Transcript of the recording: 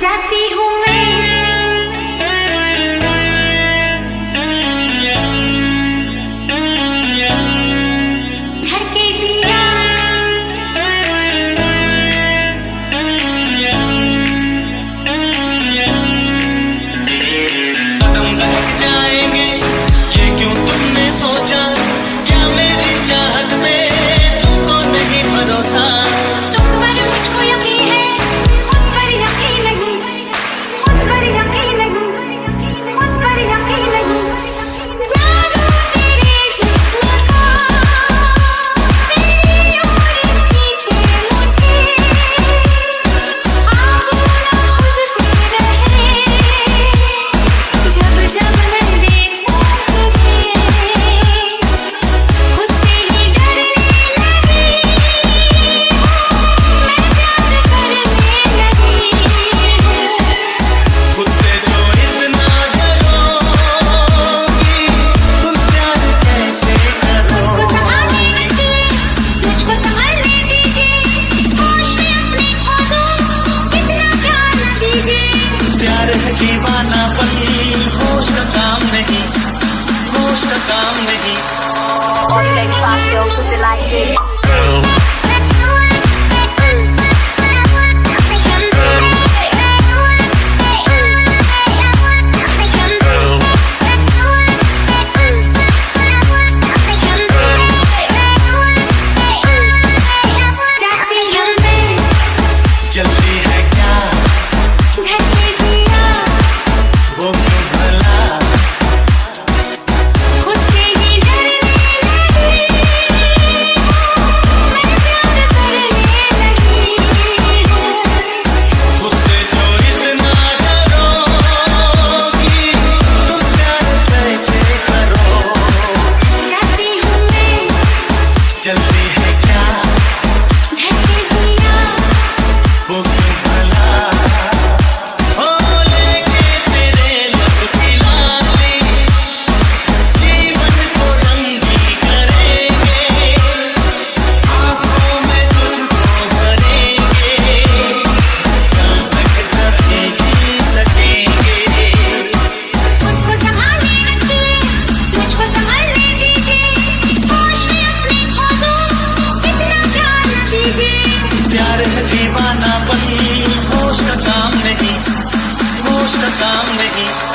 Ya. Cause I'm to.